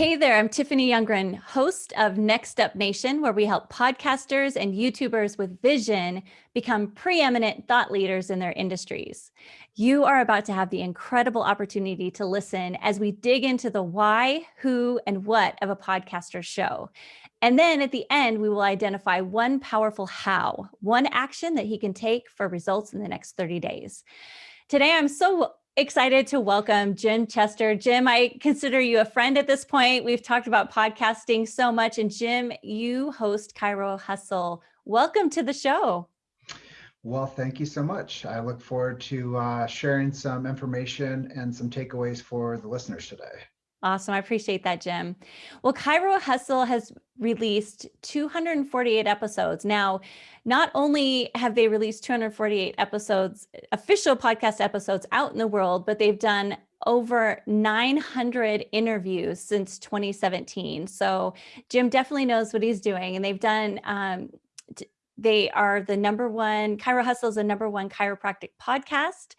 Hey there, I'm Tiffany Youngren, host of Next Up Nation, where we help podcasters and YouTubers with vision become preeminent thought leaders in their industries. You are about to have the incredible opportunity to listen as we dig into the why, who, and what of a podcaster show. And then at the end, we will identify one powerful how, one action that he can take for results in the next 30 days. Today, I'm so excited to welcome Jim Chester. Jim, I consider you a friend at this point. We've talked about podcasting so much. And Jim, you host Chiro Hustle. Welcome to the show. Well, thank you so much. I look forward to uh, sharing some information and some takeaways for the listeners today. Awesome. I appreciate that, Jim. Well, Chiro Hustle has released 248 episodes. Now, not only have they released 248 episodes, official podcast episodes out in the world, but they've done over 900 interviews since 2017. So Jim definitely knows what he's doing and they've done, um, they are the number one, Chiro Hustle is the number one chiropractic podcast.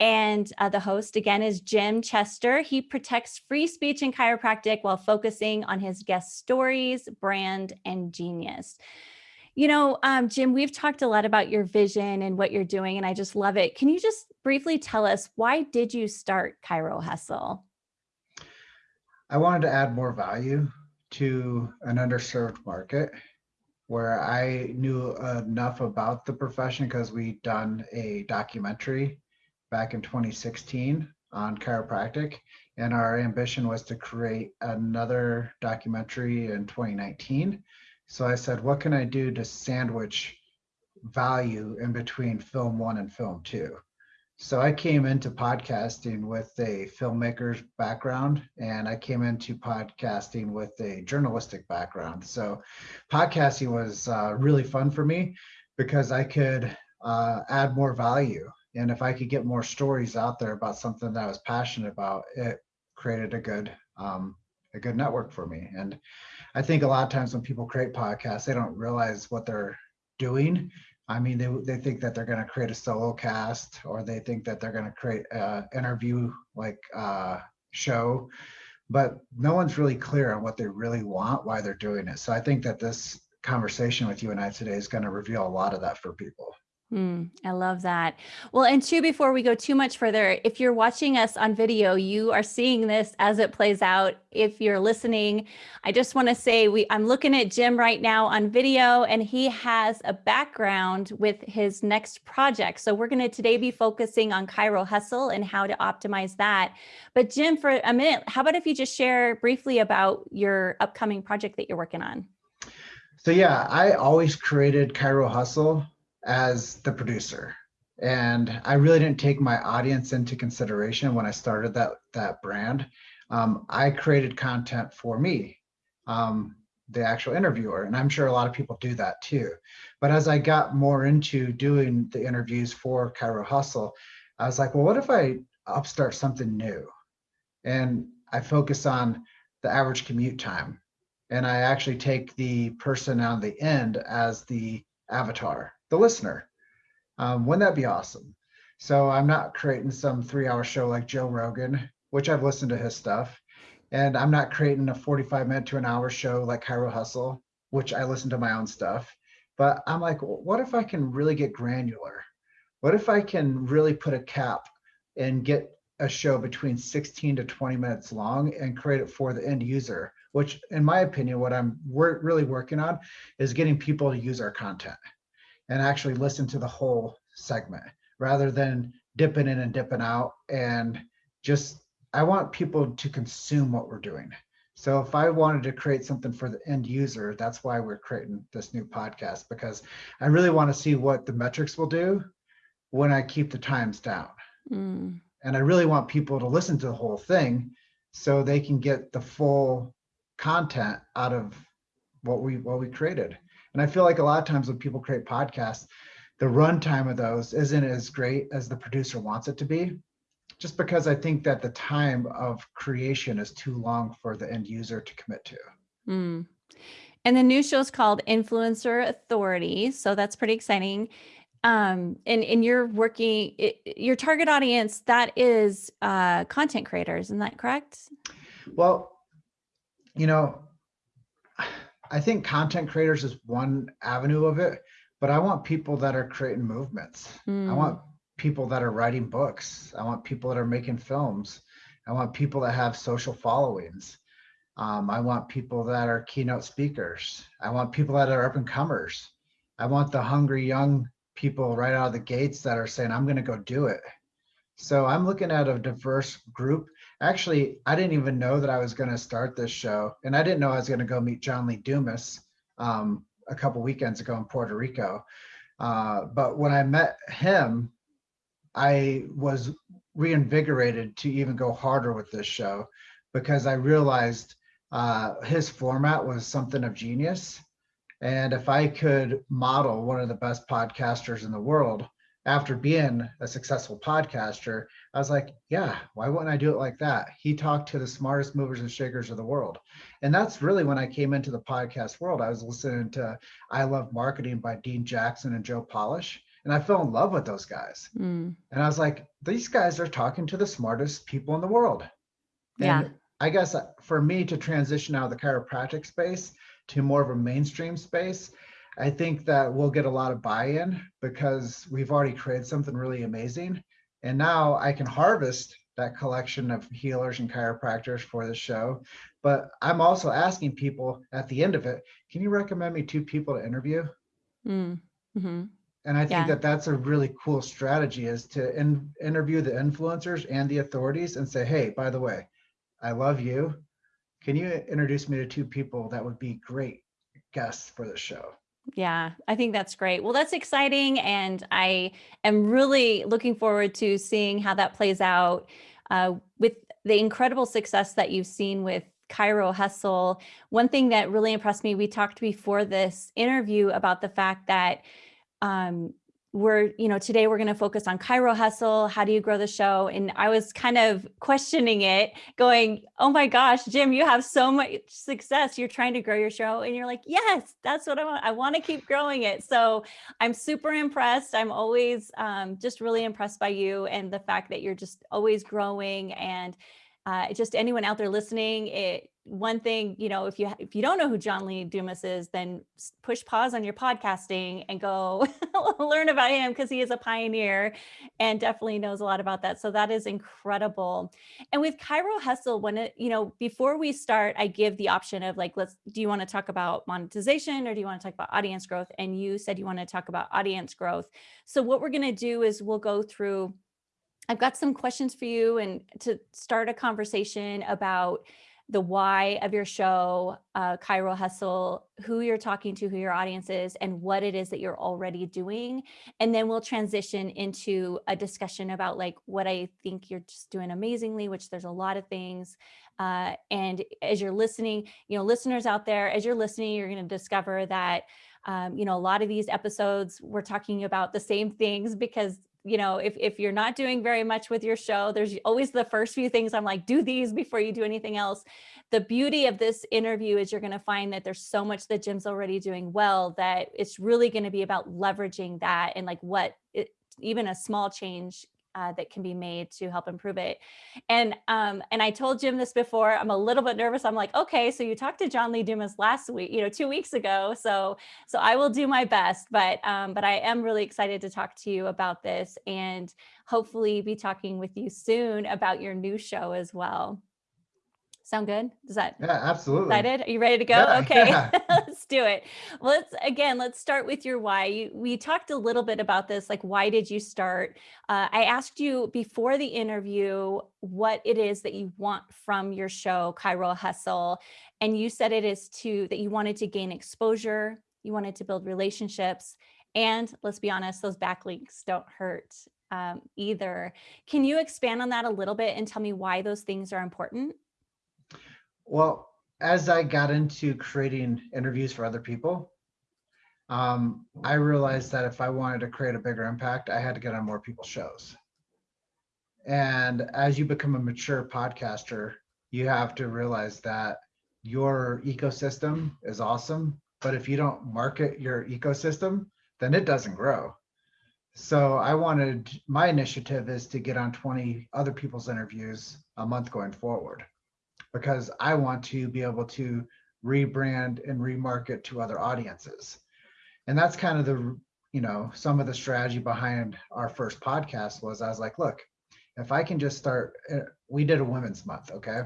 And uh, the host again is Jim Chester. He protects free speech in chiropractic while focusing on his guest stories, brand, and genius. You know, um, Jim, we've talked a lot about your vision and what you're doing, and I just love it. Can you just briefly tell us why did you start Chiro Hustle? I wanted to add more value to an underserved market where I knew enough about the profession because we'd done a documentary back in 2016 on chiropractic. And our ambition was to create another documentary in 2019. So I said, what can I do to sandwich value in between film one and film two? So I came into podcasting with a filmmaker's background and I came into podcasting with a journalistic background. So podcasting was uh, really fun for me because I could uh, add more value and if I could get more stories out there about something that I was passionate about, it created a good um, a good network for me. And I think a lot of times when people create podcasts, they don't realize what they're doing. I mean, they, they think that they're going to create a solo cast or they think that they're going to create an interview like uh, show, but no one's really clear on what they really want, why they're doing it. So I think that this conversation with you and I today is going to reveal a lot of that for people. Mm, I love that. Well, and two, before we go too much further, if you're watching us on video, you are seeing this as it plays out. If you're listening, I just want to say we I'm looking at Jim right now on video and he has a background with his next project. So we're going to today be focusing on Chiro Hustle and how to optimize that. But Jim, for a minute, how about if you just share briefly about your upcoming project that you're working on? So yeah, I always created Chiro Hustle as the producer. And I really didn't take my audience into consideration when I started that, that brand. Um, I created content for me, um, the actual interviewer, and I'm sure a lot of people do that too. But as I got more into doing the interviews for Chiro Hustle, I was like, well, what if I upstart something new? And I focus on the average commute time. And I actually take the person on the end as the avatar the listener. Um, wouldn't that be awesome? So I'm not creating some three hour show like Joe Rogan, which I've listened to his stuff. And I'm not creating a 45 minute to an hour show like Chiro Hustle, which I listen to my own stuff. But I'm like, what if I can really get granular? What if I can really put a cap and get a show between 16 to 20 minutes long and create it for the end user, which in my opinion, what I'm really working on is getting people to use our content and actually listen to the whole segment rather than dipping in and dipping out and just I want people to consume what we're doing. So if I wanted to create something for the end user, that's why we're creating this new podcast because I really want to see what the metrics will do when I keep the times down. Mm. And I really want people to listen to the whole thing so they can get the full content out of what we what we created. And I feel like a lot of times when people create podcasts, the runtime of those isn't as great as the producer wants it to be, just because I think that the time of creation is too long for the end user to commit to. Mm. And the new show is called Influencer Authority. So that's pretty exciting. Um, and, and you're working, it, your target audience, that is uh, content creators, isn't that correct? Well, you know, I think content creators is one avenue of it, but I want people that are creating movements. Mm. I want people that are writing books. I want people that are making films. I want people that have social followings. Um, I want people that are keynote speakers. I want people that are up and comers. I want the hungry young people right out of the gates that are saying, I'm going to go do it. So I'm looking at a diverse group. Actually, I didn't even know that I was going to start this show. And I didn't know I was going to go meet John Lee Dumas um, a couple weekends ago in Puerto Rico. Uh, but when I met him, I was reinvigorated to even go harder with this show because I realized uh, his format was something of genius. And if I could model one of the best podcasters in the world after being a successful podcaster, I was like, yeah, why wouldn't I do it like that? He talked to the smartest movers and shakers of the world. And that's really when I came into the podcast world. I was listening to I Love Marketing by Dean Jackson and Joe Polish and I fell in love with those guys. Mm. And I was like, these guys are talking to the smartest people in the world. And yeah. I guess uh, for me to transition out of the chiropractic space to more of a mainstream space, I think that we'll get a lot of buy-in because we've already created something really amazing. And now I can harvest that collection of healers and chiropractors for the show. But I'm also asking people at the end of it, can you recommend me two people to interview? Mm. Mm-hmm. And I think yeah. that that's a really cool strategy is to in, interview the influencers and the authorities and say, hey, by the way, I love you. Can you introduce me to two people that would be great guests for the show? Yeah, I think that's great. Well, that's exciting. And I am really looking forward to seeing how that plays out uh, with the incredible success that you've seen with Chiro Hustle. One thing that really impressed me, we talked before this interview about the fact that um, we're, you know, today we're going to focus on Chiro Hustle. How do you grow the show? And I was kind of questioning it, going, oh my gosh, Jim, you have so much success. You're trying to grow your show. And you're like, yes, that's what I want. I want to keep growing it. So I'm super impressed. I'm always um, just really impressed by you and the fact that you're just always growing and uh, just anyone out there listening, it, one thing, you know, if you if you don't know who John Lee Dumas is, then push pause on your podcasting and go learn about him because he is a pioneer and definitely knows a lot about that. So that is incredible. And with Chiro Hustle, when it, you know, before we start, I give the option of like, let's, do you want to talk about monetization or do you want to talk about audience growth? And you said you want to talk about audience growth. So what we're going to do is we'll go through I've got some questions for you and to start a conversation about the why of your show, uh, Chiro Hustle, who you're talking to, who your audience is, and what it is that you're already doing. And then we'll transition into a discussion about like what I think you're just doing amazingly, which there's a lot of things. Uh, and as you're listening, you know, listeners out there, as you're listening, you're going to discover that um, you know, a lot of these episodes, we're talking about the same things because you know, if, if you're not doing very much with your show, there's always the first few things I'm like, do these before you do anything else. The beauty of this interview is you're going to find that there's so much that Jim's already doing well that it's really going to be about leveraging that and like what it, even a small change uh, that can be made to help improve it. And um, and I told Jim this before, I'm a little bit nervous. I'm like, okay, so you talked to John Lee Dumas last week, you know, two weeks ago. So so I will do my best, but um, but I am really excited to talk to you about this and hopefully be talking with you soon about your new show as well. Sound good? Does that? Yeah, absolutely. Excited? Are you ready to go? Yeah, okay, yeah. let's do it. Well, let's again, let's start with your why. You, we talked a little bit about this, like why did you start? Uh, I asked you before the interview what it is that you want from your show, Chiro Hustle, and you said it is to that you wanted to gain exposure, you wanted to build relationships, and let's be honest, those backlinks don't hurt um, either. Can you expand on that a little bit and tell me why those things are important? Well, as I got into creating interviews for other people, um, I realized that if I wanted to create a bigger impact, I had to get on more people's shows. And as you become a mature podcaster, you have to realize that your ecosystem is awesome, but if you don't market your ecosystem, then it doesn't grow. So I wanted my initiative is to get on 20 other people's interviews a month going forward because I want to be able to rebrand and remarket to other audiences. And that's kind of the, you know, some of the strategy behind our first podcast was I was like, look, if I can just start, eh, we did a women's month, okay?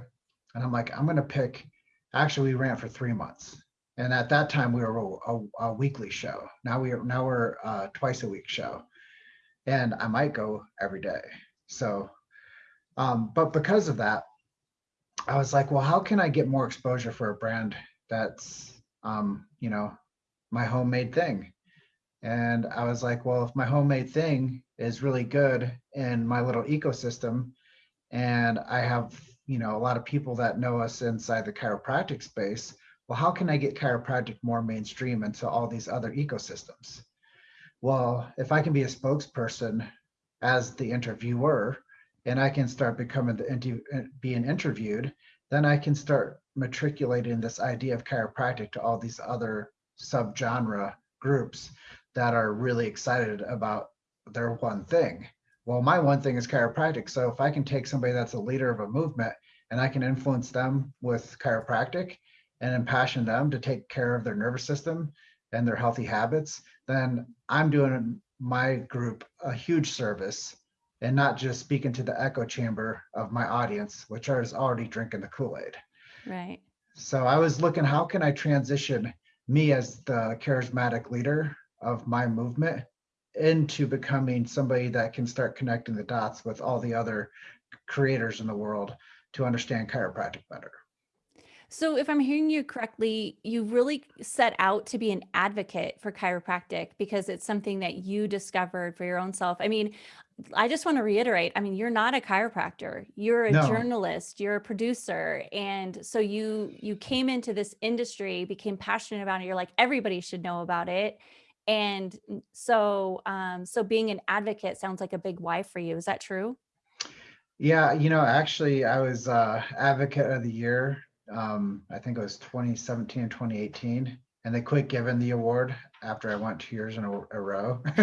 And I'm like, I'm going to pick, actually, we ran for three months. And at that time, we were a, a, a weekly show. Now we are now we're a twice a week show, and I might go every day. So, um, but because of that, I was like, well, how can I get more exposure for a brand that's, um, you know, my homemade thing? And I was like, well, if my homemade thing is really good in my little ecosystem, and I have, you know, a lot of people that know us inside the chiropractic space, well, how can I get chiropractic more mainstream into all these other ecosystems? Well, if I can be a spokesperson as the interviewer, and I can start becoming the uh, being interviewed, then I can start matriculating this idea of chiropractic to all these other subgenre groups that are really excited about their one thing. Well, my one thing is chiropractic. So if I can take somebody that's a leader of a movement and I can influence them with chiropractic and impassion them to take care of their nervous system and their healthy habits, then I'm doing my group a huge service and not just speaking to the echo chamber of my audience, which is already drinking the Kool-Aid. Right. So I was looking, how can I transition me as the charismatic leader of my movement into becoming somebody that can start connecting the dots with all the other creators in the world to understand chiropractic better. So if I'm hearing you correctly, you really set out to be an advocate for chiropractic because it's something that you discovered for your own self. I mean, I just want to reiterate, I mean, you're not a chiropractor. You're a No. journalist, you're a producer. And so you you came into this industry, became passionate about it. You're like, everybody should know about it. And so um so being an advocate sounds like a big why for you. Is that true? Yeah, you know, actually, I was uh, advocate of the year um, I think it was 2017 and 2018, and they quit giving the award after I went two years in a, a row.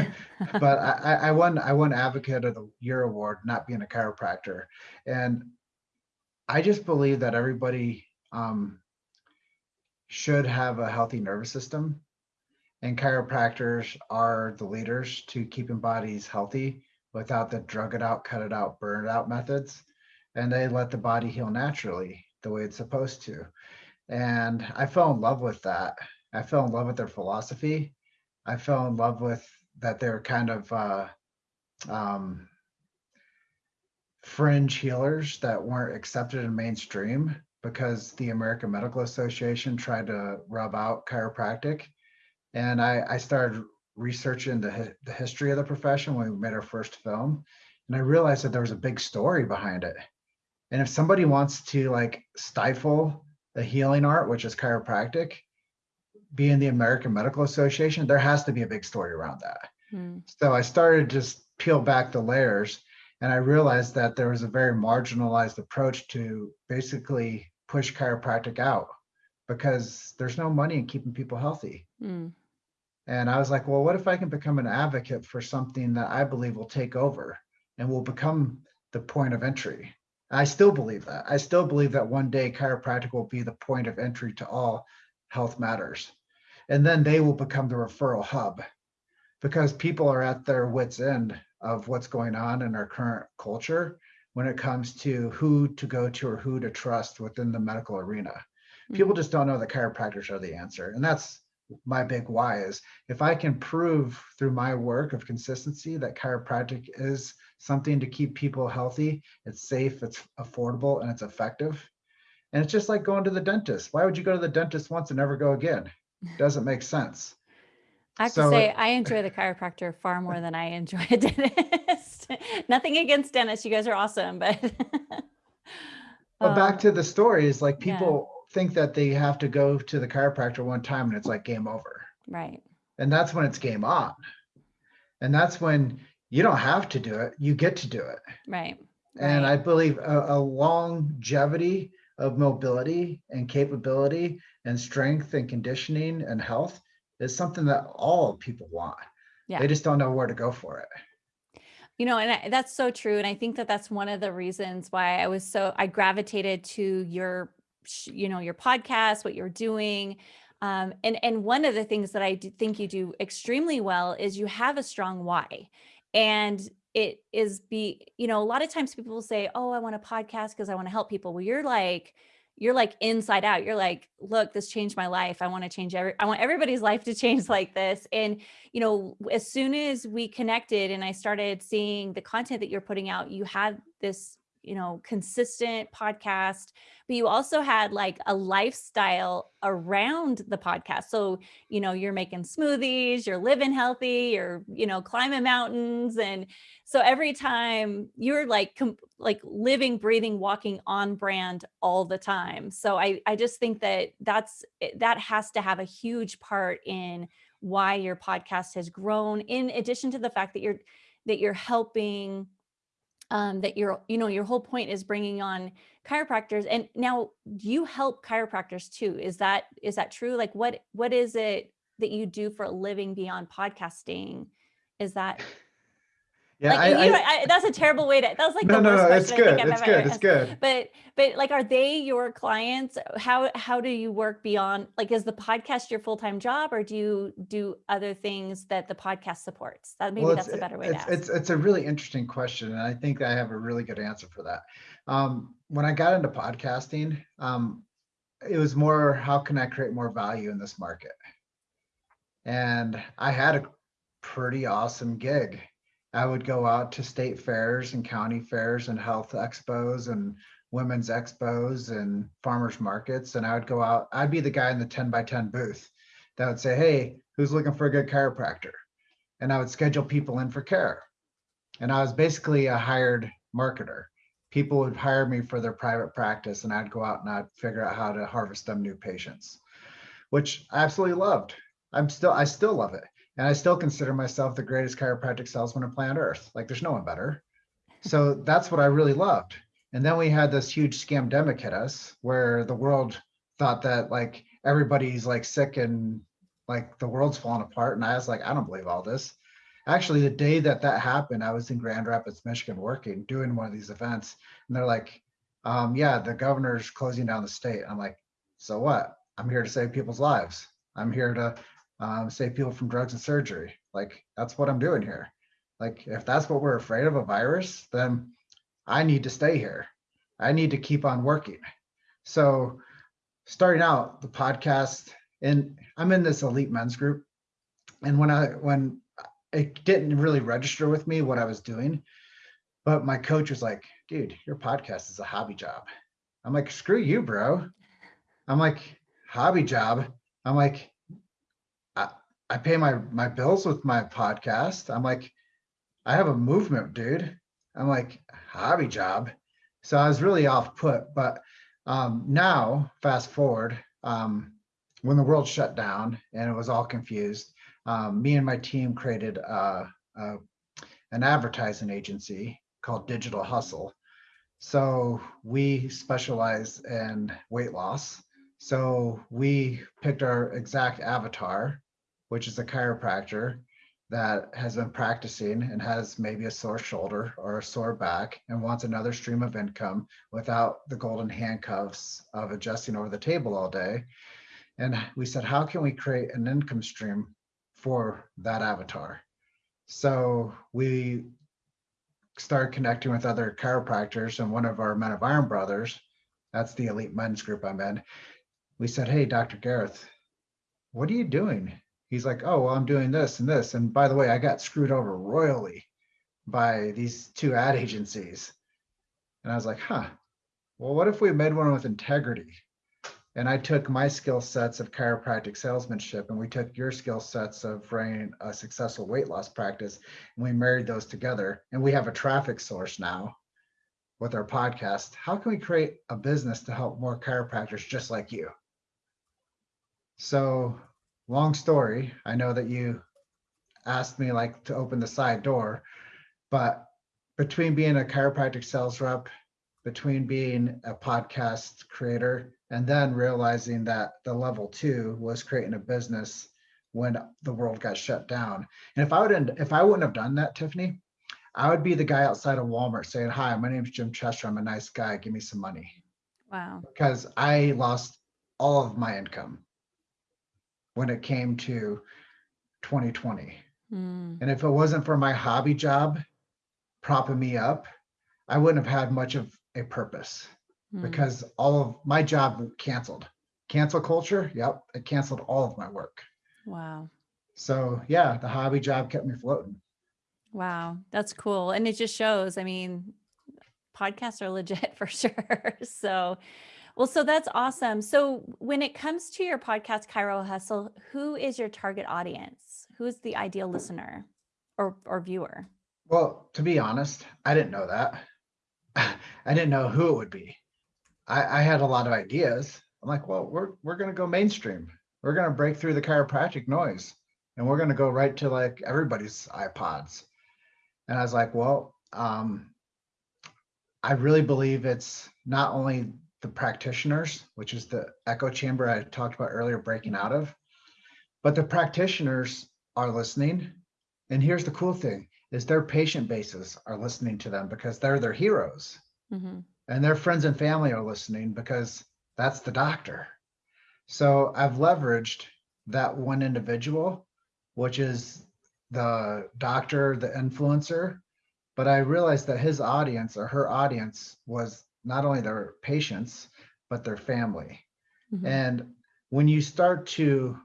but I, I won I won Advocate of the Year award, not being a chiropractor, and I just believe that everybody um, should have a healthy nervous system, and chiropractors are the leaders to keeping bodies healthy without the drug it out, cut it out, burn it out methods, and they let the body heal naturally the way it's supposed to. And I fell in love with that. I fell in love with their philosophy. I fell in love with that they're kind of uh, um, fringe healers that weren't accepted in mainstream because the American Medical Association tried to rub out chiropractic. And I, I started researching the, the history of the profession when we made our first film. And I realized that there was a big story behind it. And if somebody wants to like stifle the healing art, which is chiropractic, being the American Medical Association, there has to be a big story around that. Hmm. So I started just peel back the layers and I realized that there was a very marginalized approach to basically push chiropractic out because there's no money in keeping people healthy. Hmm. And I was like, well, what if I can become an advocate for something that I believe will take over and will become the point of entry? I still believe that. I still believe that one day chiropractic will be the point of entry to all health matters. And then they will become the referral hub because people are at their wits' end of what's going on in our current culture when it comes to who to go to or who to trust within the medical arena. Mm-hmm. People just don't know that chiropractors are the answer. And that's my big why is if I can prove through my work of consistency that chiropractic is something to keep people healthy. It's safe, it's affordable, and it's effective. And it's just like going to the dentist. Why would you go to the dentist once and never go again? Doesn't make sense. I have so, to say, I enjoy the chiropractor far more than I enjoy a dentist. Nothing against dentists. You guys are awesome, but. but back um, to the stories, like people yeah. think that they have to go to the chiropractor one time and it's like game over. Right. And that's when it's game on. And that's when you don't have to do it you get to do it right and right. i believe a, a, longevity of mobility and capability and strength and conditioning and health is something that all people want yeah. they just don't know where to go for it You know, and I, that's so true. And I think that that's one of the reasons why I was so, I gravitated to your, you know, your podcast, what you're doing. Um, and, and one of the things that I think you do extremely well is you have a strong why. And it is be, you know, a lot of times people will say, oh, I want a podcast because I want to help people. Well, you're like, you're like inside out. You're like, look, this changed my life. I want to change every, I want everybody's life to change like this. And, you know, as soon as we connected and I started seeing the content that you're putting out, you had this you know, consistent podcast, but you also had like a lifestyle around the podcast. So, you know, you're making smoothies, you're living healthy, you're, you know, climbing mountains. And so every time you're like, like living, breathing, walking on brand all the time. So I, I just think that that's, eh, that has to have a huge part in why your podcast has grown in addition to the fact that you're, that you're helping um, that your, you know, your whole point is bringing on chiropractors and now you help chiropractors too. Is that, is that true? Like what, what is it that you do for a living beyond podcasting? Is that yeah, like, I, you, I, I, that's a terrible way to. That was like no, the no, worst no, question it's good. It's good. It's good. But but like, are they your clients? How how do you work beyond? Like, is the podcast your full time job, or do you do other things that the podcast supports? That maybe Well, that's a better way it's, to ask. it's, it's a really interesting question. And I think I have a really good answer for that. Um, when I got into podcasting, um, it was more, how can I create more value in this market? And I had a pretty awesome gig. I would go out to state fairs and county fairs and health expos and women's expos and farmers markets. And I would go out, I'd be the guy in the 10 by 10 booth that would say, Hey, who's looking for a good chiropractor? And I would schedule people in for care. And I was basically a hired marketer. People would hire me for their private practice and I'd go out and I'd figure out how to harvest them new patients, which I absolutely loved. I'm still, I still love it. And I still consider myself the greatest chiropractic salesman on planet Earth. Like there's no one better. So that's what I really loved. And then we had this huge scamdemic hit us where the world thought that like everybody's like sick and like the world's falling apart. And I was like, I don't believe all this. Actually, the day that that happened, I was in Grand Rapids, Michigan, working, doing one of these events. And they're like, um, yeah, the governor's closing down the state. I'm like, so what? I'm here to save people's lives. I'm here to um, save people from drugs and surgery. Like that's what I'm doing here. Like if that's what we're afraid of a virus, then I need to stay here. I need to keep on working. So starting out the podcast and I'm in this elite men's group. And when I when it didn't really register with me what I was doing, but my coach was like, dude, your podcast is a hobby job. I'm like, screw you, bro. I'm like, hobby job. I'm like, I pay my my bills with my podcast. I'm like, I have a movement, dude. I'm like, hobby job. So I was really off put. But um, now, fast forward, um, when the world shut down and it was all confused, um, me and my team created uh, uh, an advertising agency called Digital Hustle. So we specialize in weight loss. So we picked our exact avatar which is a chiropractor that has been practicing and has maybe a sore shoulder or a sore back and wants another stream of income without the golden handcuffs of adjusting over the table all day. And we said, how can we create an income stream for that avatar? So we started connecting with other chiropractors and one of our Men of Iron brothers, that's the elite men's group I'm in. We said, hey, Dr. Gareth, what are you doing? He's like, oh, well, I'm doing this and this. And by the way, I got screwed over royally by these two ad agencies. And I was like, huh, well, what if we made one with integrity? And I took my skill sets of chiropractic salesmanship and we took your skill sets of running a successful weight loss practice and we married those together. And we have a traffic source now with our podcast. How can we create a business to help more chiropractors just like you? So long story. I know that you asked me like to open the side door, but between being a chiropractic sales rep, between being a podcast creator, and then realizing that the level two was creating a business when the world got shut down. And if I wouldn't, if I wouldn't have done that, Tiffany, I would be the guy outside of Walmart saying, Hi, my name's Jim Chester. I'm a nice guy. Give me some money. Wow. Because I lost all of my income when it came to 2020. Mm. And if it wasn't for my hobby job propping me up, I wouldn't have had much of a purpose Mm. because all of my job canceled. Cancel culture, yep, it canceled all of my work. Wow. So yeah, the hobby job kept me floating. Wow. That's cool. And it just shows, I mean, podcasts are legit for sure. So, well, so that's awesome. So, when it comes to your podcast, Chiro Hustle, who is your target audience? Who is the ideal listener or, or viewer? Well, to be honest, I didn't know that. I didn't know who it would be. I, I had a lot of ideas. I'm like, well, we're we're gonna go mainstream. We're gonna break through the chiropractic noise, and we're gonna go right to like everybody's iPods. And I was like, well, um, I really believe it's not only the practitioners, which is the echo chamber I talked about earlier, breaking out of, but the practitioners are listening. And here's the cool thing: is their patient bases are listening to them because they're their heroes hmm and their friends and family are listening because that's the doctor. So I've leveraged that one individual, which is the doctor, the influencer, but I realized that his audience or her audience was not only their patients, but their family. hmm And when you start to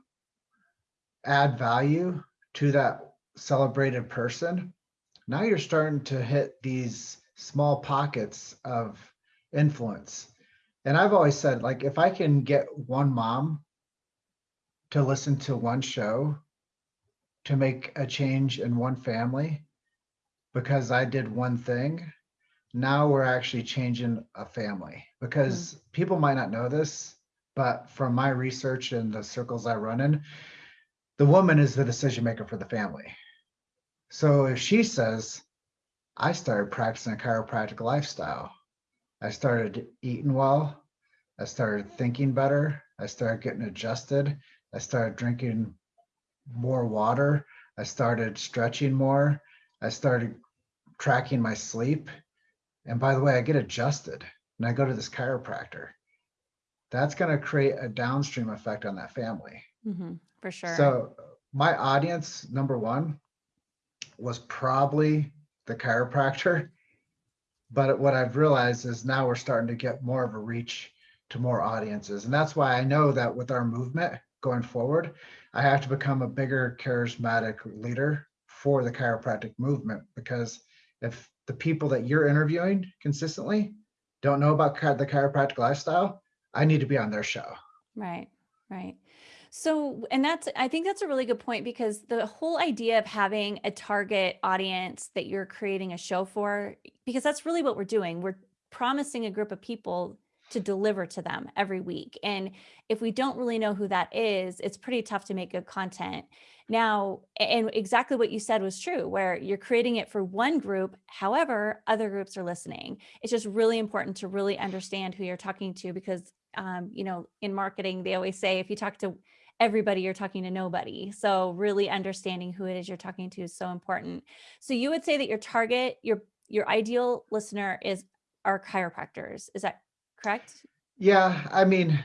add value to that celebrated person, now you're starting to hit these small pockets of influence. And I've always said, like, if I can get one mom to listen to one show to make a change in one family because I did one thing, now we're actually changing a family because hmm. people might not know this, but from my research and the circles I run in, the woman is the decision maker for the family. So if she says, I started practicing a chiropractic lifestyle, I started eating well, I started thinking better, I started getting adjusted, I started drinking more water, I started stretching more, I started tracking my sleep. And by the way, I get adjusted and I go to this chiropractor. That's going to create a downstream effect on that family. hmm For sure. So my audience, number one, was probably the chiropractor. But what I've realized is now we're starting to get more of a reach to more audiences. And that's why I know that with our movement going forward, I have to become a bigger charismatic leader for the chiropractic movement. Because if the people that you're interviewing consistently don't know about the chiropractic lifestyle, I need to be on their show. Right, right. So, and that's, I think that's a really good point because the whole idea of having a target audience that you're creating a show for, because that's really what we're doing. We're promising a group of people to deliver to them every week. And if we don't really know who that is, it's pretty tough to make good content. Now, and exactly what you said was true, where you're creating it for one group. However, other groups are listening. It's just really important to really understand who you're talking to because, um, you know, in marketing, they always say if you talk to everybody, you're talking to nobody. So really understanding who it is you're talking to is so important. So you would say that your target, your your ideal listener is our chiropractors. Is that correct? Yeah, I mean,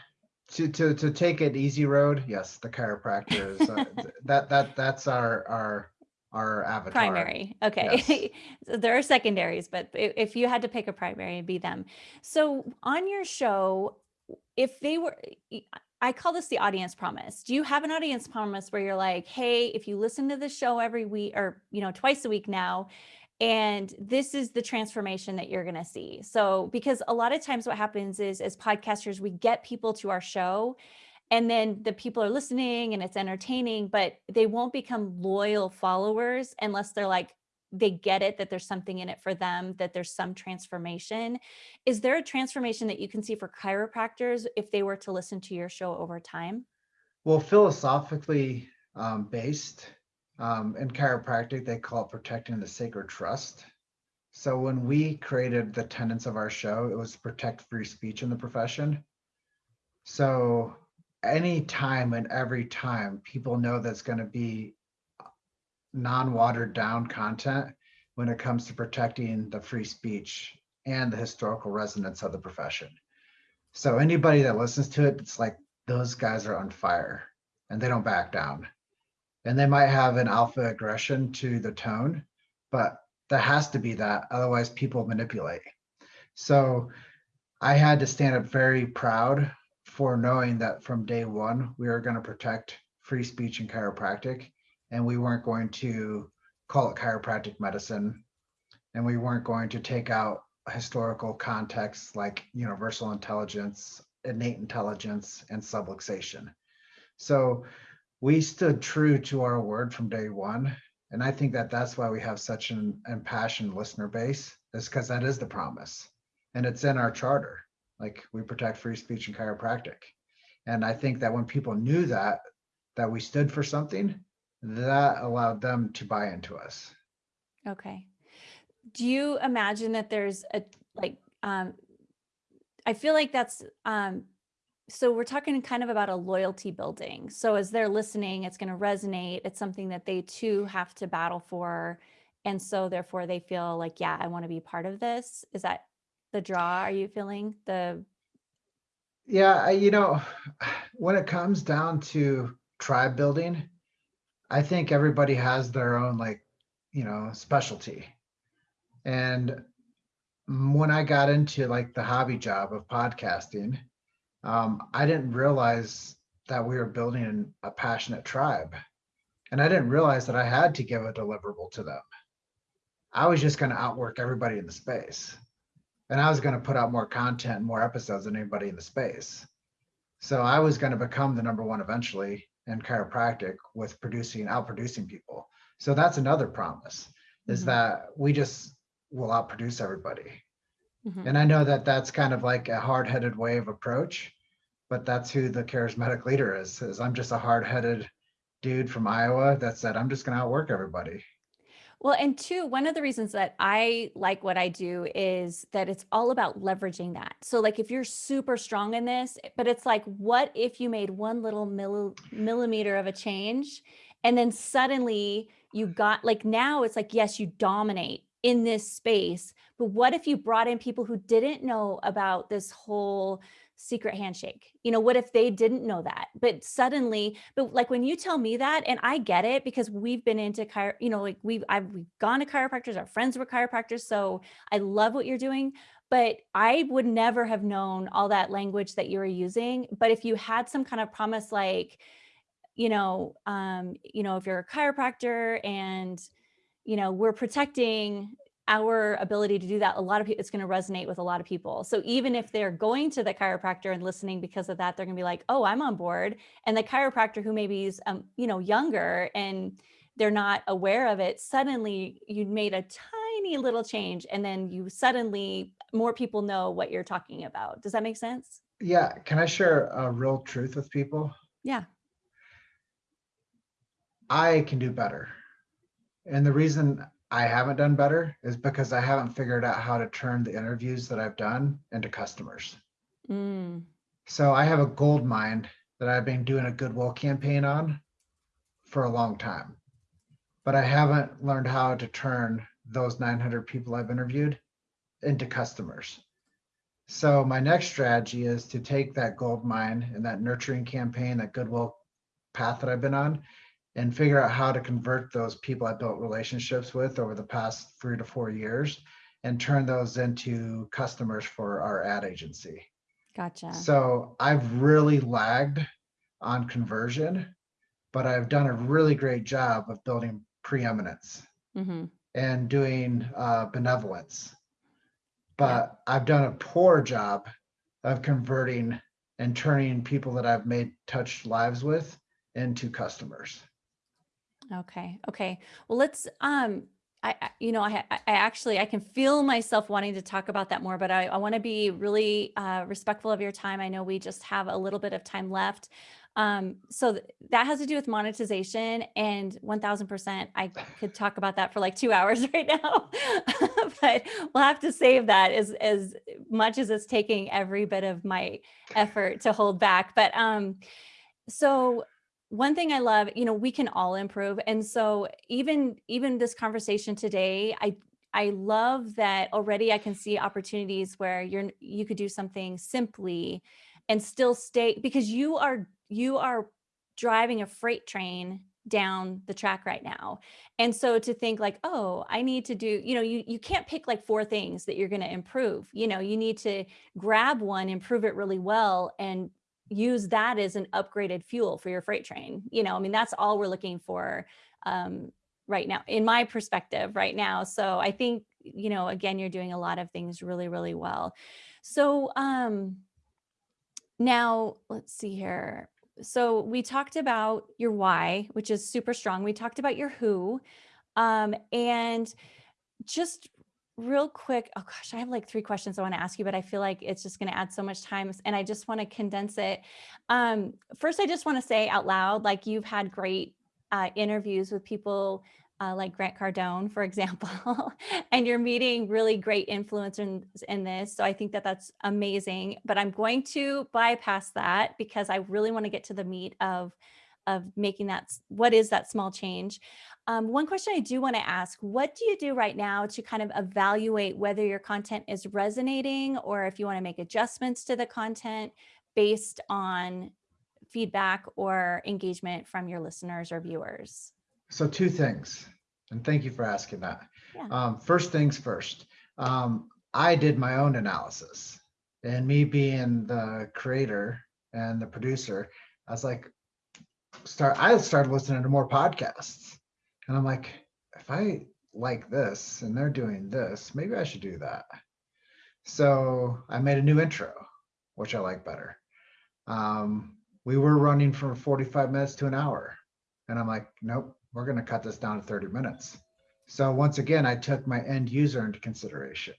to to to take it easy road, yes, the chiropractor is uh, that that that's our our our avatar. Primary. Okay. so there are secondaries, but if you had to pick a primary, it'd be them. So on your show, if they were, I call this the audience promise. Do you have an audience promise where you're like, hey, if you listen to the show every week or, you know, twice a week now, and this is the transformation that you're going to see. So, because a lot of times what happens is as podcasters, we get people to our show and then the people are listening and it's entertaining, but they won't become loyal followers unless they're like, they get it that there's something in it for them, that there's some transformation. Is there a transformation that you can see for chiropractors if they were to listen to your show over time? Well, philosophically um, based um, in chiropractic, they call it protecting the sacred trust. So when we created the tenets of our show, it was protect free speech in the profession. So any time and every time people know that's going to be non-watered down content when it comes to protecting the free speech and the historical resonance of the profession. So anybody that listens to it, it's like those guys are on fire and they don't back down. And they might have an alpha aggression to the tone, but there has to be that. Otherwise, people manipulate. So I had to stand up very proud for knowing that from day one, we are going to protect free speech and chiropractic. And we weren't going to call it chiropractic medicine. And we weren't going to take out historical contexts like universal intelligence, innate intelligence, and subluxation. So we stood true to our word from day one. And I think that that's why we have such an impassioned listener base, is because that is the promise. And it's in our charter. Like we protect free speech and chiropractic. And I think that when people knew that, that we stood for something, that allowed them to buy into us. Okay. Do you imagine that there's a like um I feel like that's um so we're talking kind of about a loyalty building. So as they're listening, it's going to resonate. It's something that they too have to battle for. And so therefore they feel like, yeah, I want to be part of this. Is that the draw? Are you feeling the Yeah, you know, when it comes down to tribe building, I think everybody has their own like, you know, specialty. And mm, when I got into like the hobby job of podcasting, um, I didn't realize that we were building a passionate tribe. And I didn't realize that I had to give a deliverable to them. I was just going to outwork everybody in the space. And I was going to put out more content, more episodes than anybody in the space. So I was going to become the number one eventually in chiropractic with producing, outproducing people. So that's another promise is mm-hmm. that we just will outproduce everybody. Mm-hmm. And I know that that's kind of like a hard-headed way of approach, but that's who the charismatic leader is. Is I'm just a hard-headed dude from Iowa that said I'm just going to outwork everybody. Well, and two, one of the reasons that I like what I do is that it's all about leveraging that. So like if you're super strong in this, but it's like, what if you made one little milli millimeter of a change and then suddenly you got like now it's like, yes, you dominate in this space. But what if you brought in people who didn't know about this whole secret handshake? You know, what if they didn't know that? But suddenly, but like when you tell me that, and I get it because we've been into chiro, you know, like we've I've we've gone to chiropractors, our friends were chiropractors. So I love what you're doing. But I would never have known all that language that you were using. But if you had some kind of promise like, you know, um, you know, if you're a chiropractor and you know, we're protecting our ability to do that. A lot of people, it's going to resonate with a lot of people. So even if they're going to the chiropractor and listening because of that, they're going to be like, oh, I'm on board. And the chiropractor who maybe is, um, you know, younger and they're not aware of it, suddenly you made a tiny little change and then you suddenly more people know what you're talking about. Does that make sense? Yeah. Can I share a real truth with people? Yeah. I can do better. And the reason I haven't done better is because I haven't figured out how to turn the interviews that I've done into customers. Mm. So I have a gold mine that I've been doing a goodwill campaign on for a long time, but I haven't learned how to turn those 900 people I've interviewed into customers. So my next strategy is to take that gold mine and that nurturing campaign, that goodwill path that I've been on, and figure out how to convert those people I built relationships with over the past three to four years and turn those into customers for our ad agency. Gotcha. So I've really lagged on conversion, but I've done a really great job of building preeminence mm-hmm. and doing uh, benevolence. But yeah. I've done a poor job of converting and turning people that I've made touched lives with into customers. Okay. Okay. Well, let's, um, I, you know, I, I actually, I can feel myself wanting to talk about that more, but I, I want to be really uh, respectful of your time. I know we just have a little bit of time left. Um, so th that has to do with monetization and 1000%. I could talk about that for like two hours right now, but we'll have to save that as, as much as it's taking every bit of my effort to hold back. But um, so one thing I love, you know, we can all improve. And so even even this conversation today, I I love that already I can see opportunities where you're you could do something simply and still stay because you are you are driving a freight train down the track right now. And so to think like, oh, I need to do, you know, you you can't pick like four things that you're going to improve. You know, you need to grab one, improve it really well and use that as an upgraded fuel for your freight train. You know, I mean, that's all we're looking for um, right now, in my perspective right now. So I think, you know, again, you're doing a lot of things really, really well. So um, now let's see here. So we talked about your why, which is super strong. We talked about your who. Um, and just real quick, oh gosh, I have like three questions I want to ask you, but I feel like it's just going to add so much time and I just want to condense it. Um, first, I just want to say out loud, like you've had great uh, interviews with people uh, like Grant Cardone, for example, and you're meeting really great influencers in this. So I think that that's amazing, but I'm going to bypass that because I really want to get to the meat of of making that, what is that small change? Um, one question I do want to ask, what do you do right now to kind of evaluate whether your content is resonating or if you want to make adjustments to the content based on feedback or engagement from your listeners or viewers? So two things, and thank you for asking that. Yeah. Um, first things first, um, I did my own analysis and me being the creator and the producer, I was like, start, I started listening to more podcasts and I'm like, if I like this and they're doing this, maybe I should do that. So I made a new intro, which I like better. Um, we were running from 45 minutes to an hour. And I'm like, nope, we're going to cut this down to 30 minutes. So once again, I took my end user into consideration.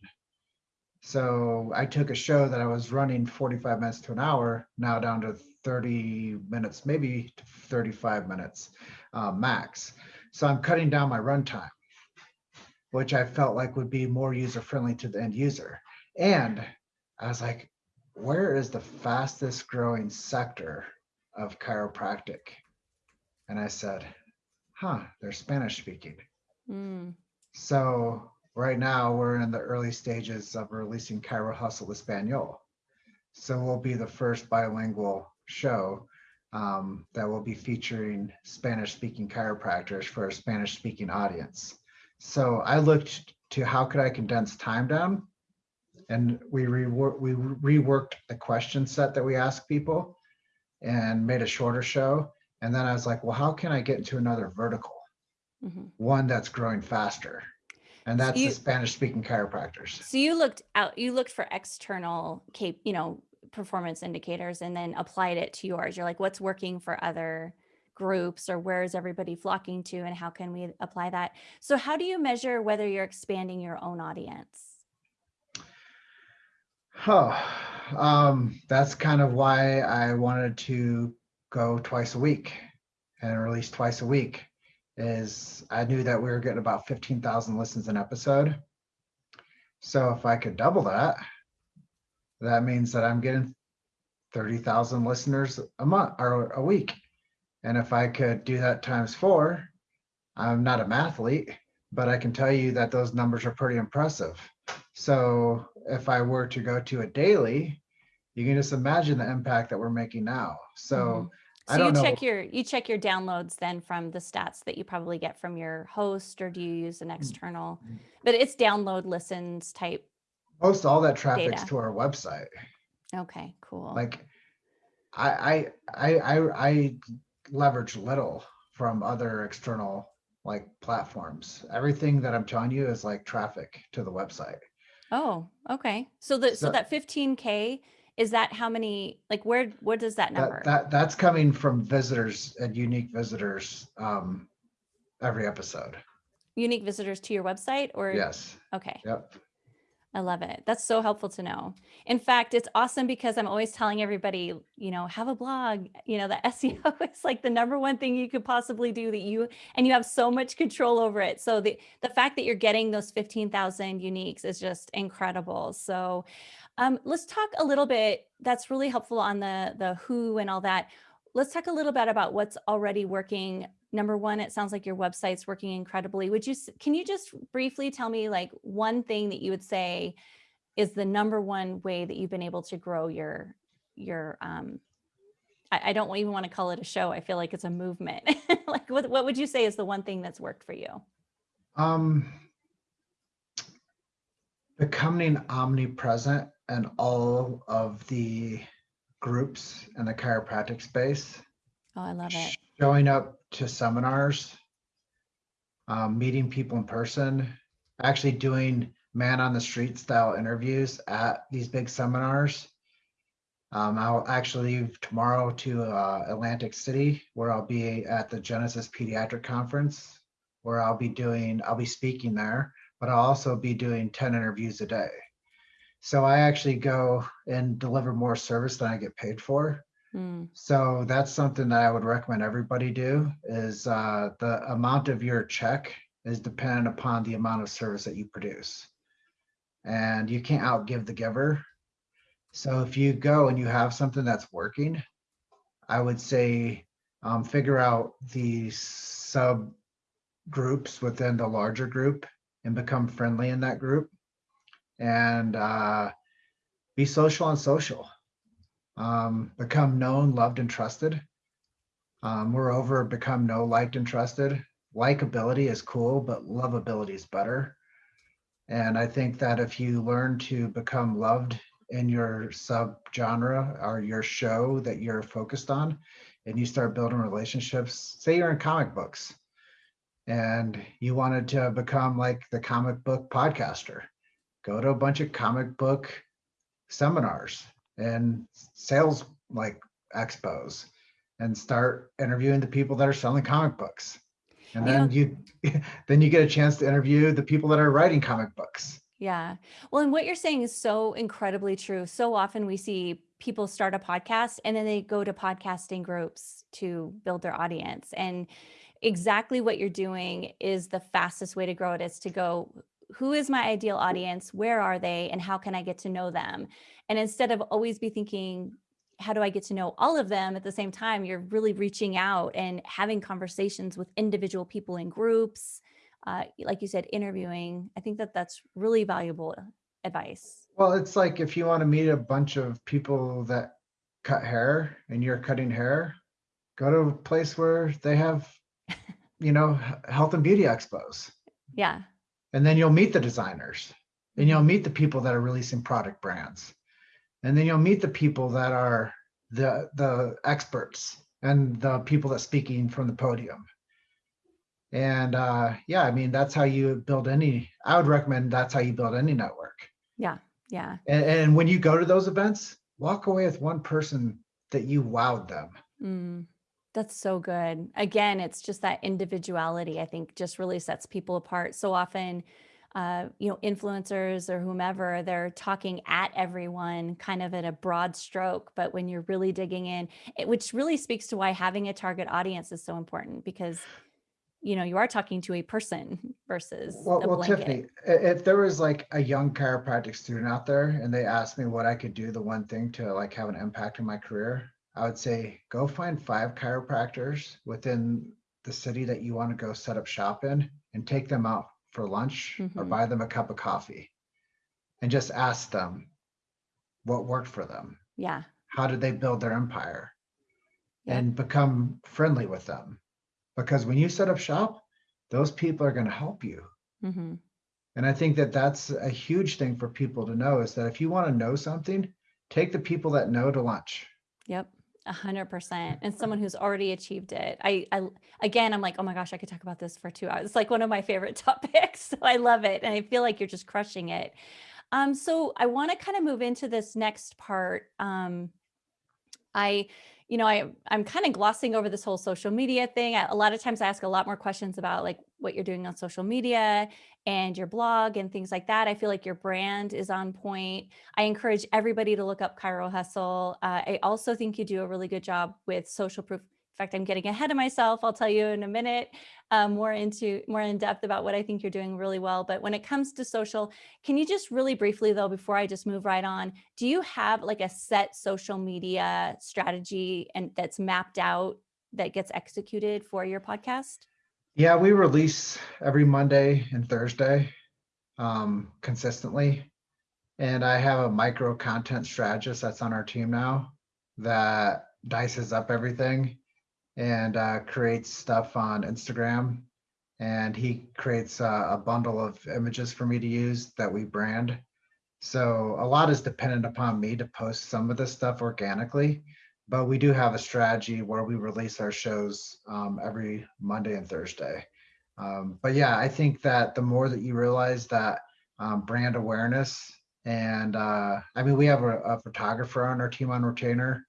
So I took a show that I was running 45 minutes to an hour, now down to 30 minutes, maybe 35 minutes uh, max. So I'm cutting down my runtime, which I felt like would be more user friendly to the end user. And I was like, where is the fastest growing sector of chiropractic? And I said, huh, they're Spanish speaking. Mm. So right now we're in the early stages of releasing Chiro Hustle Espanol. So we'll be the first bilingual show um, that will be featuring Spanish speaking chiropractors for a Spanish speaking audience. So I looked to how could I condense time down and we, rework, we reworked the question set that we ask people and made a shorter show. And then I was like, well, how can I get into another vertical? Mm -hmm. One that's growing faster. And that's so you, the Spanish speaking chiropractors. So you looked out, you looked for external cape, you know, performance indicators and then applied it to yours. You're like, what's working for other groups or where is everybody flocking to and how can we apply that? So how do you measure whether you're expanding your own audience? Oh, um, that's kind of why I wanted to go twice a week and release twice a week is I knew that we were getting about 15,000 listens an episode. So if I could double that, that means that I'm getting 30,000 listeners a month or a week. And if I could do that times four, I'm not a mathlete, but I can tell you that those numbers are pretty impressive. So if I were to go to a daily, you can just imagine the impact that we're making now. So, mm -hmm. so you check your you check your downloads then from the stats that you probably get from your host, or do you use an mm. external? But it's download listens type most all that traffic's data. to our website. Okay, cool. Like I, I, I, I leverage little from other external like platforms. Everything that I'm telling you is like traffic to the website. Oh, okay. So the so, so that 15k is that how many like where what does that number? That, that that's coming from visitors and unique visitors um every episode. Unique visitors to your website or yes. Okay. Yep. I love it. That's so helpful to know. In fact, it's awesome because I'm always telling everybody, you know, have a blog, you know, the SEO is like the number one thing you could possibly do that you, and you have so much control over it. So the, the fact that you're getting those 15,000 uniques is just incredible. So um, let's talk a little bit, that's really helpful on the, the who and all that. let's talk a little bit about what's already working. Number one, it sounds like your website's working incredibly. Would you, can you just briefly tell me like one thing that you would say is the number one way that you've been able to grow your, your, um, I, I don't even want to call it a show. I feel like it's a movement. Like what, what would you say is the one thing that's worked for you? Um, becoming omnipresent in all of the groups in the chiropractic space, Oh, I love it. showing up to seminars, um, meeting people in person, actually doing man on the street style interviews at these big seminars. Um, I'll actually leave tomorrow to uh, Atlantic City, where I'll be at the Genesis Pediatric Conference, where I'll be doing, I'll be speaking there, but I'll also be doing 10 interviews a day. So I actually go and deliver more service than I get paid for. Mm, So that's something that I would recommend everybody do is uh, the amount of your check is dependent upon the amount of service that you produce. And you can't outgive the giver. So if you go and you have something that's working, I would say um, figure out the sub groups within the larger group and become friendly in that group and uh, be social on social um, become known, loved, and trusted. Um, moreover, become know, liked, and trusted. Likability is cool, but lovability is better. And I think that if you learn to become loved in your subgenre or your show that you're focused on, and you start building relationships, say you're in comic books and you wanted to become like the comic book podcaster, go to a bunch of comic book seminars and sales like expos and start interviewing the people that are selling comic books. And then know- you then you get a chance to interview the people that are writing comic books. Yeah. Well, and what you're saying is so incredibly true. So often we see people start a podcast and then they go to podcasting groups to build their audience. And exactly what you're doing is the fastest way to grow it is to go, who is my ideal audience? Where are they? And how can I get to know them? And instead of always be thinking, how do I get to know all of them at the same time? You're really reaching out and having conversations with individual people in groups uh, like you said, interviewing. I think that that's really valuable advice. Well, it's like if you want to meet a bunch of people that cut hair and you're cutting hair, go to a place where they have, you know, health and beauty expos. Yeah. And then you'll meet the designers and you'll meet the people that are releasing product brands. And then you'll meet the people that are the the experts and the people that speaking from the podium. And uh, yeah, I mean that's how you build any. I would recommend that's how you build any network. Yeah. Yeah. And, and when you go to those events, walk away with one person that you wowed them. Mm, that's so good. Again, it's just that individuality, I think, just really sets people apart. So often, uh, you know, influencers or whomever, they're talking at everyone kind of at a broad stroke. But when you're really digging in, it, which really speaks to why having a target audience is so important because, you know, you are talking to a person versus Well, a well. Tiffany, if there was like a young chiropractic student out there and they asked me what I could do, the one thing to like have an impact in my career, I would say go find five chiropractors within the city that you want to go set up shop in and take them out for lunch or Mhm. buy them a cup of coffee and just ask them what worked for them. Yeah. How did they build their empire? Yep. And become friendly with them. Because when you set up shop, those people are going to help you. hmm And I think that that's a huge thing for people to know is that if you want to know something, take the people that know to lunch. Yep. A hundred percent. And someone who's already achieved it. I, I, again, I'm like, oh my gosh, I could talk about this for two hours. It's like one of my favorite topics. So I love it. And I feel like you're just crushing it. Um, so I want to kind of move into this next part. Um, I, you know, I, I'm kind of glossing over this whole social media thing. I, a lot of times I ask a lot more questions about like what you're doing on social media and your blog and things like that. I feel like your brand is on point. I encourage everybody to look up Chiro Hustle. Uh, I also think you do a really good job with social proof In fact, I'm getting ahead of myself. I'll tell you in a minute um, more into more in depth about what I think you're doing really well. But when it comes to social, can you just really briefly though, before I just move right on, do you have like a set social media strategy and that's mapped out that gets executed for your podcast? Yeah, we release every Monday and Thursday um, consistently. And I have a micro content strategist that's on our team now that dices up everything and uh, creates stuff on Instagram. And he creates a bundle of images for me to use that we brand. So a lot is dependent upon me to post some of this stuff organically, but we do have a strategy where we release our shows um, every Monday and Thursday. Um, but yeah, I think that the more that you realize that um, brand awareness and uh, I mean, we have a, a photographer on our team on retainer.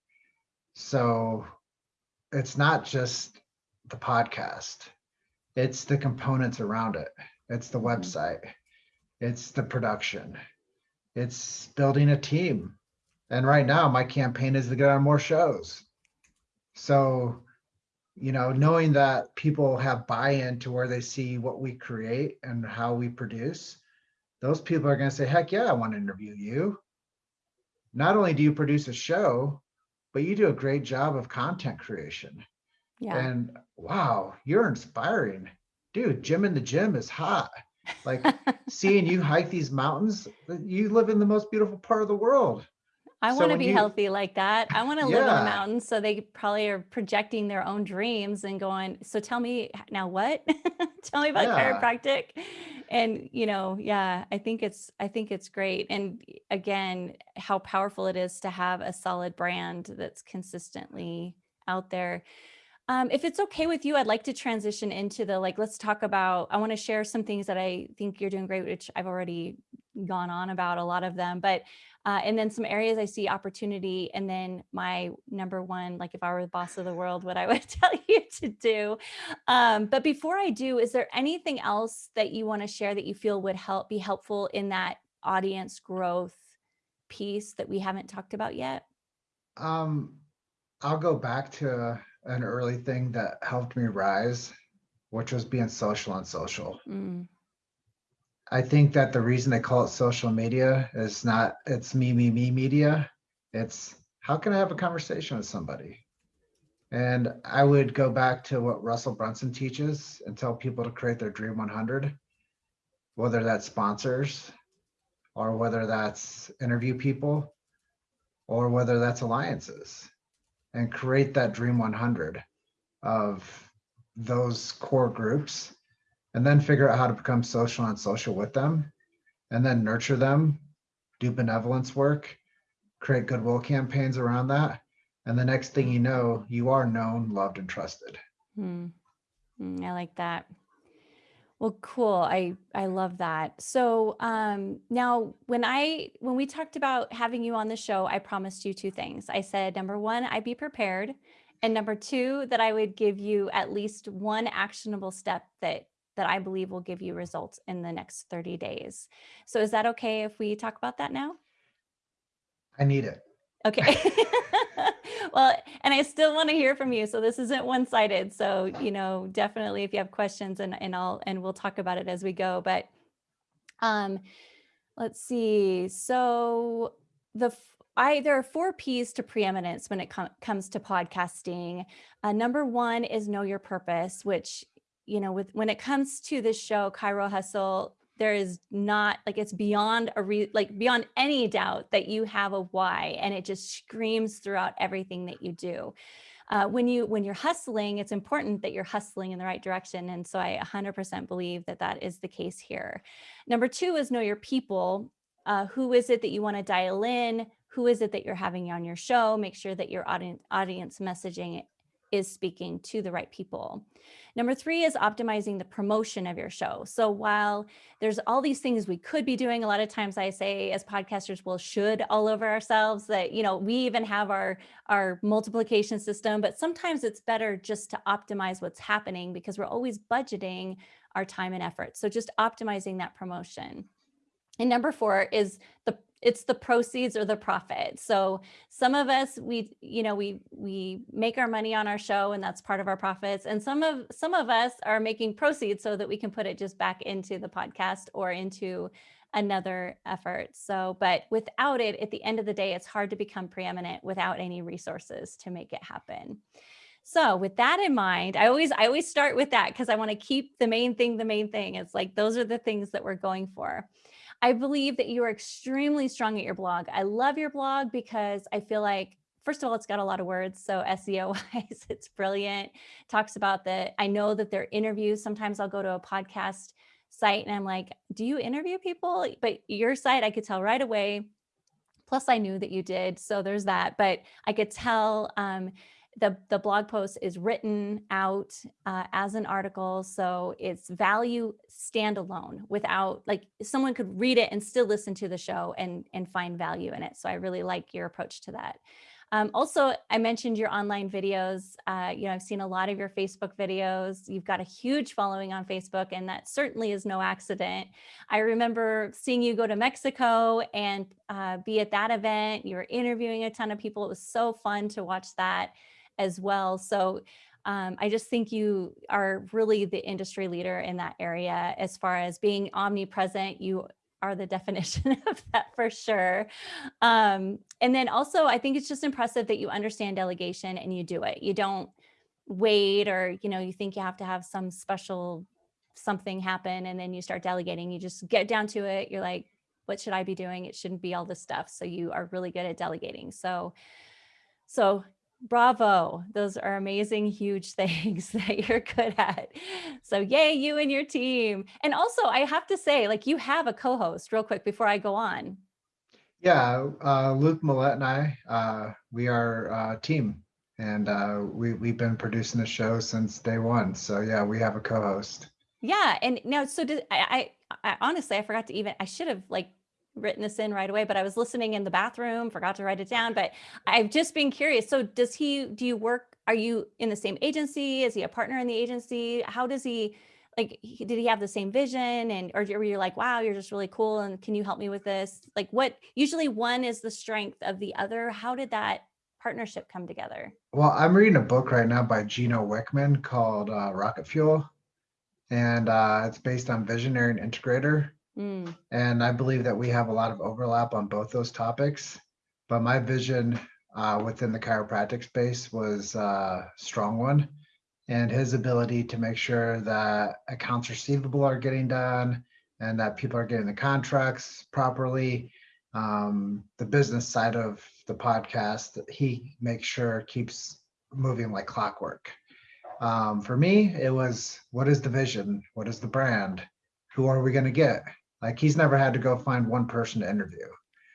So it's not just the podcast, it's the components around it. It's the Mhm. website, it's the production, it's building a team. And right now, my campaign is to get on more shows. So, you know, knowing that people have buy-in to where they see what we create and how we produce, those people are going to say, heck yeah, I want to interview you. Not only do you produce a show, but you do a great job of content creation. Yeah. And wow, you're inspiring. Dude, Jim in the Gym is hot. Like seeing you hike these mountains, you live in the most beautiful part of the world. I So want to be you- healthy like that. I want to live in the Yeah. mountains. So they probably are projecting their own dreams and going, so tell me now what? tell me about Yeah. chiropractic. And, you know, yeah, I think it's, I think it's great. And again, how powerful it is to have a solid brand that's consistently out there. Um, if it's okay with you, I'd like to transition into the, like, let's talk about, I want to share some things that I think you're doing great, which I've already gone on about a lot of them, but uh, and then some areas I see opportunity. And then my number one, like if I were the boss of the world, what I would tell you to do. Um, but before I do, is there anything else that you want to share that you feel would help be helpful in that audience growth piece that we haven't talked about yet? Um, I'll go back to an early thing that helped me rise, which was being social on social. Mm, I think that the reason they call it social media is not it's me, me, me media. It's how can I have a conversation with somebody? And I would go back to what Russell Brunson teaches and tell people to create their dream 100, whether that's sponsors or whether that's interview people or whether that's alliances and create that dream 100 of those core groups and then figure out how to become social and social with them and then nurture them do benevolence work create goodwill campaigns around that and the next thing you know you are known loved and trusted mm, I like that. Well, cool. I I love that. So um, now, when I when we talked about having you on the show, I promised you two things. I said number one, I'd be prepared, and number two, that I would give you at least one actionable step that that I believe will give you results in the next 30 days. So is that okay if we talk about that now? i need it Okay. well, and I still want to hear from you. So this isn't one-sided. So, you know, definitely if you have questions and, and I'll, and we'll talk about it as we go, but, um, let's see. So the, I, there are four P's to preeminence when it com- comes to podcasting. Uh, number one is know your purpose, which, you know, with, when it comes to this show, Chiro Hustle, there is not like it's beyond a re like beyond any doubt that you have a why and it just screams throughout everything that you do. Uh, when you when you're hustling it's important that you're hustling in the right direction and so i 100% believe that that is the case here. Number two is know your people uh, who is it that you want to dial in? Who is it that you're having on your show? Make sure that your audience audience messaging is speaking to the right people Number three is optimizing the promotion of your show. So while there's all these things we could be doing, a lot of times I say as podcasters, we'll should all over ourselves that, you know, we even have our, our multiplication system, but sometimes it's better just to optimize what's happening because we're always budgeting our time and effort. So just optimizing that promotion. And number four is the it's the proceeds or the profit. So some of us, we, you know, we, we make our money on our show and that's part of our profits. And some of, some of us are making proceeds so that we can put it just back into the podcast or into another effort. So, but without it, at the end of the day, it's hard to become preeminent without any resources to make it happen. So with that in mind, I always, I always start with that because I want to keep the main thing, the main thing. It's like, those are the things that we're going for. I believe that you are extremely strong at your blog. I love your blog because I feel like first of all, it's got a lot of words. So SEO wise, it's brilliant. Talks about the, I know that there are interviews. Sometimes I'll go to a podcast site and I'm like, do you interview people? But your site, I could tell right away. Plus I knew that you did. So there's that, but I could tell um, the, the blog post is written out uh, as an article. So it's value standalone without like someone could read it and still listen to the show and, and find value in it. So I really like your approach to that. Um, also, I mentioned your online videos. Uh, you know, I've seen a lot of your Facebook videos. You've got a huge following on Facebook, and that certainly is no accident. I remember seeing you go to Mexico and uh, be at that event. You were interviewing a ton of people. It was so fun to watch that as well. So um, I just think you are really the industry leader in that area as far as being omnipresent. You are the definition of that for sure. Um, and then also, I think it's just impressive that you understand delegation and you do it. You don't wait or, you know, you think you have to have some special something happen and then you start delegating. You just get down to it. You're like, what should I be doing? It shouldn't be all this stuff. So you are really good at delegating. So, so bravo. Those are amazing, huge things that you're good at. So yay, you and your team. And also I have to say, like you have a co-host real quick before I go on. Yeah, uh, Luke Millette and I, uh, we are a team and uh, we, we've been producing the show since day one. So yeah, we have a co-host. Yeah. And now, so did I, I, I honestly, I forgot to even, I should have like written this in right away, but I was listening in the bathroom, forgot to write it down, but I've just been curious. So does he, do you work, are you in the same agency? Is he a partner in the agency? How does he, like, did he have the same vision? And, or were you like, wow, you're just really cool. And can you help me with this? Like what, usually one is the strength of the other. How did that partnership come together? Well, I'm reading a book right now by Gino Wickman called uh, Rocket Fuel. And uh, it's based on Visionary and Integrator Mm. And I believe that we have a lot of overlap on both those topics. But my vision uh, within the chiropractic space was a strong one. And his ability to make sure that accounts receivable are getting done and that people are getting the contracts properly. Um, the business side of the podcast, he makes sure keeps moving like clockwork. Um, for me, it was what is the vision? What is the brand? Who are we going to get? Like he's never had to go find one person to interview.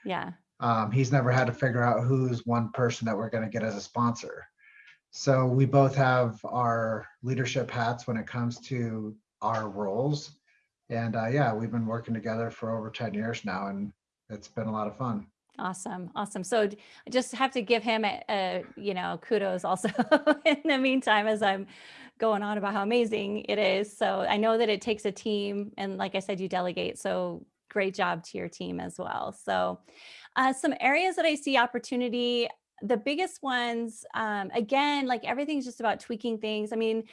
Yeah. Um, he's never had to figure out who's one person that we're going to get as a sponsor. So we both have our leadership hats when it comes to our roles. And uh, yeah, we've been working together for over 10 years now, and it's been a lot of fun. Awesome. Awesome. So I just have to give him a, a you know, kudos also in the meantime, as I'm going on about how amazing it is. So I know that it takes a team and like I said, you delegate. So great job to your team as well. So uh, some areas that I see opportunity, the biggest ones, um, again, like everything's just about tweaking things. I mean,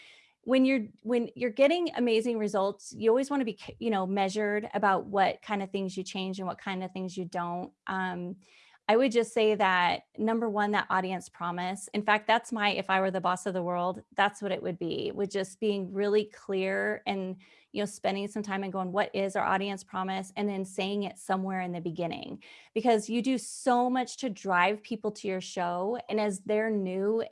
when you're when you're getting amazing results you always want to be you know measured about what kind of things you change and what kind of things you don't um, I would just say that number one, that audience promise. In fact, that's my, if I were the boss of the world, that's what it would be, with just being really clear and, you know, spending some time and going, what is our audience promise? And then saying it somewhere in the beginning, because you do so much to drive people to your show. And as they're new,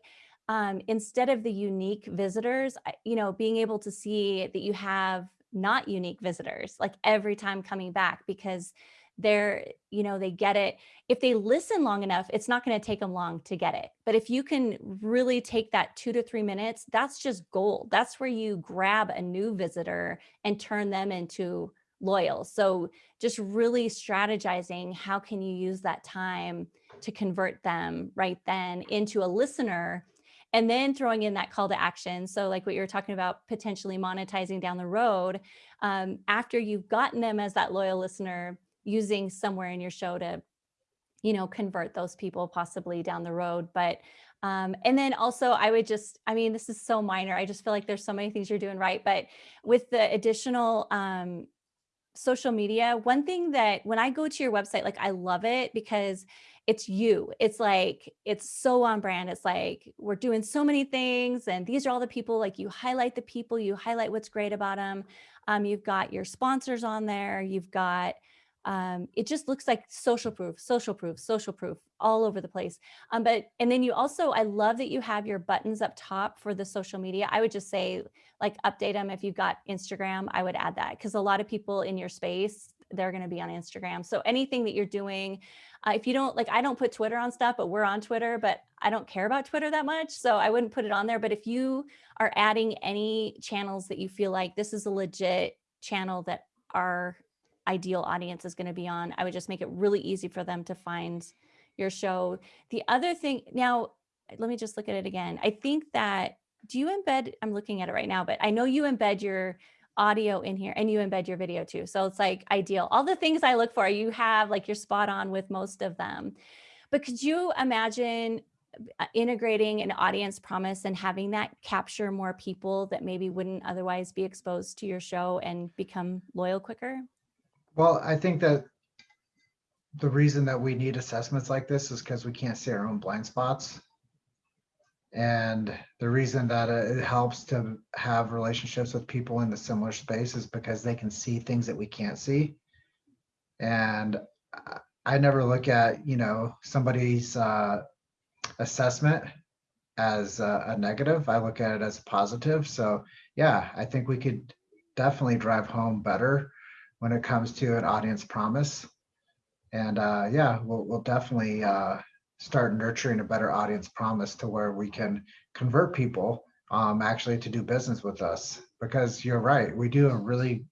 um, instead of the unique visitors, you know, being able to see that you have not unique visitors, like every time coming back, because they're, you know, they get it. If they listen long enough, it's not going to take them long to get it. But if you can really take that two to three minutes, that's just gold. That's where you grab a new visitor and turn them into loyal. So just really strategizing, how can you use that time to convert them right then into a listener and then throwing in that call to action. So like what you were talking about, potentially monetizing down the road, um, after you've gotten them as that loyal listener, using somewhere in your show to you know, convert those people possibly down the road. But um, and then also I would just, I mean, this is so minor. I just feel like there's so many things you're doing right. But with the additional um, social media, one thing that when I go to your website, like I love it because it's you. It's like, it's so on brand. It's like, we're doing so many things and these are all the people, like you highlight the people, you highlight what's great about them. Um, you've got your sponsors on there. You've got, um, it just looks like social proof, social proof, social proof all over the place. Um, but, and then you also, I love that you have your buttons up top for the social media. I would just say like update them. If you've got Instagram, I would add that because a lot of people in your space, they're going to be on Instagram. So anything that you're doing, uh, if you don't like, I don't put Twitter on stuff, but we're on Twitter, but I don't care about Twitter that much. So I wouldn't put it on there. But if you are adding any channels that you feel like this is a legit channel that our ideal audience is going to be on, I would just make it really easy for them to find your show. The other thing now, let me just look at it again. I think that do you embed, I'm looking at it right now, but I know you embed your audio in here and you embed your video too. So it's like ideal. All the things I look for, you have like you're spot on with most of them. But could you imagine uh, integrating an audience promise and having that capture more people that maybe wouldn't otherwise be exposed to your show and become loyal quicker? Well, I think that the reason that we need assessments like this is because we can't see our own blind spots. And the reason that it helps to have relationships with people in the similar space is because they can see things that we can't see. And I never look at, you know, somebody's uh, assessment as a, a negative. I look at it as a positive. So yeah, I think we could definitely drive home better when it comes to an audience promise. And uh, yeah, we'll, we'll definitely uh, start nurturing a better audience promise to where we can convert people um, actually to do business with us. Because you're right, we do a really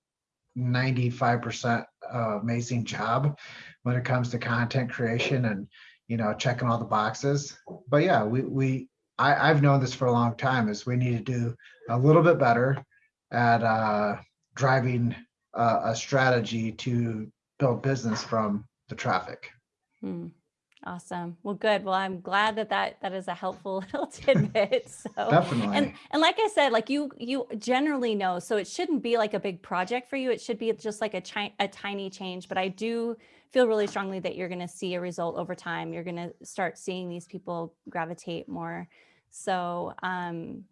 95% uh, amazing job when it comes to content creation and you know checking all the boxes. But yeah, we we I, I've known this for a long time is we need to do a little bit better at uh, driving uh, a strategy to build business from the traffic. Hmm. Awesome. Well, good. Well, I'm glad that that, that is a helpful little tidbit. So Definitely. And, and like I said, like you, you generally know, so it shouldn't be like a big project for you. It should be just like a, chi- a tiny change, but I do feel really strongly that you're going to see a result over time. You're going to start seeing these people gravitate more. So, um,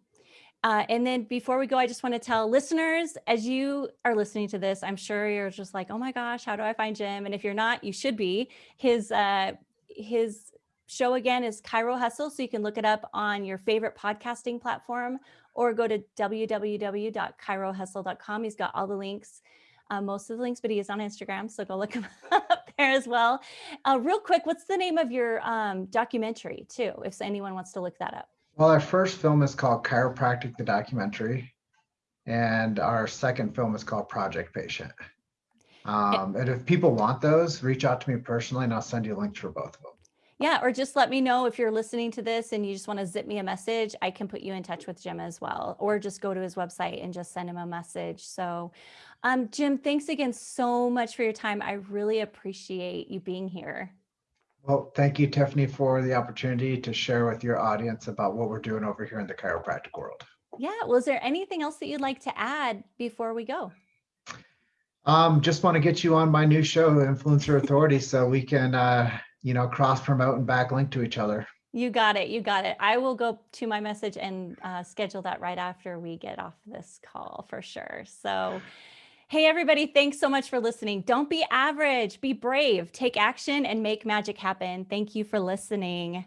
uh, and then before we go, I just want to tell listeners, as you are listening to this, I'm sure you're just like, oh my gosh, how do I find Jim? And if you're not, you should be. His uh, his show again is Chiro Hustle. So you can look it up on your favorite podcasting platform or go to www.chirohustle.com. He's got all the links, uh, most of the links, but he is on Instagram. So go look him up there as well. Uh, real quick, what's the name of your um, documentary too, if anyone wants to look that up? Well, our first film is called Chiropractic, the documentary. And our second film is called Project Patient. Um, and if people want those, reach out to me personally and I'll send you links for both of them. Yeah, or just let me know if you're listening to this and you just want to zip me a message. I can put you in touch with Jim as well, or just go to his website and just send him a message. So, um, Jim, thanks again so much for your time. I really appreciate you being here. Well, thank you, Tiffany, for the opportunity to share with your audience about what we're doing over here in the chiropractic world. Yeah. Was there anything else that you'd like to add before we go? Um, just want to get you on my new show, Influencer Authority, so we can, uh, you know, cross promote and backlink to each other. You got it. You got it. I will go to my message and uh, schedule that right after we get off this call for sure. So, hey, everybody, thanks so much for listening. Don't be average, be brave, take action, and make magic happen. Thank you for listening.